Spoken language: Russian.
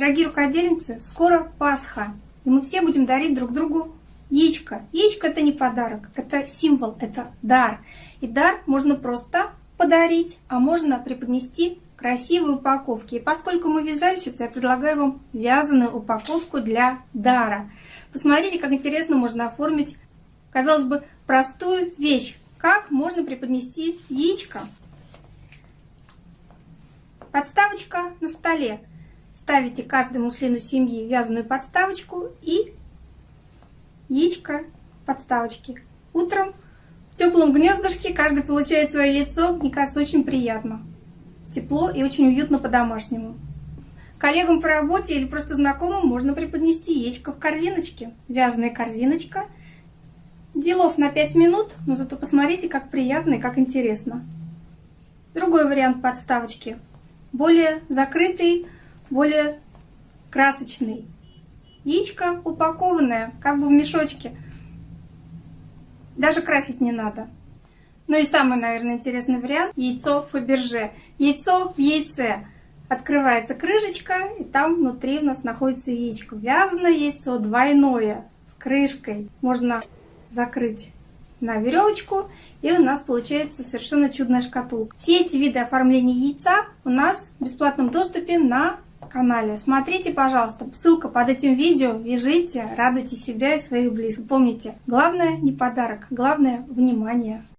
Дорогие рукодельницы, скоро Пасха, и мы все будем дарить друг другу яичко. Яичко это не подарок, это символ, это дар. И дар можно просто подарить, а можно преподнести красивые упаковки. И поскольку мы вязальщицы, я предлагаю вам вязаную упаковку для дара. Посмотрите, как интересно можно оформить, казалось бы, простую вещь. Как можно преподнести яичко. Подставочка на столе ставите каждому члену семьи вязаную подставочку и яичко подставочки. Утром в теплом гнездышке каждый получает свое яйцо. Мне кажется, очень приятно. Тепло и очень уютно по-домашнему. Коллегам по работе или просто знакомым можно преподнести яичко в корзиночке. Вязаная корзиночка. Делов на 5 минут, но зато посмотрите, как приятно и как интересно. Другой вариант подставочки. Более закрытый, более красочный. Яичко упакованное, как бы в мешочке. Даже красить не надо. Ну и самый, наверное, интересный вариант – яйцо Фаберже. Яйцо в яйце. Открывается крышечка, и там внутри у нас находится яичко. Вязаное яйцо двойное, с крышкой. Можно закрыть на веревочку, и у нас получается совершенно чудная шкатулка. Все эти виды оформления яйца у нас в бесплатном доступе на канале. Смотрите, пожалуйста, ссылка под этим видео. Вяжите, радуйте себя и своих близких. Помните, главное не подарок, главное внимание.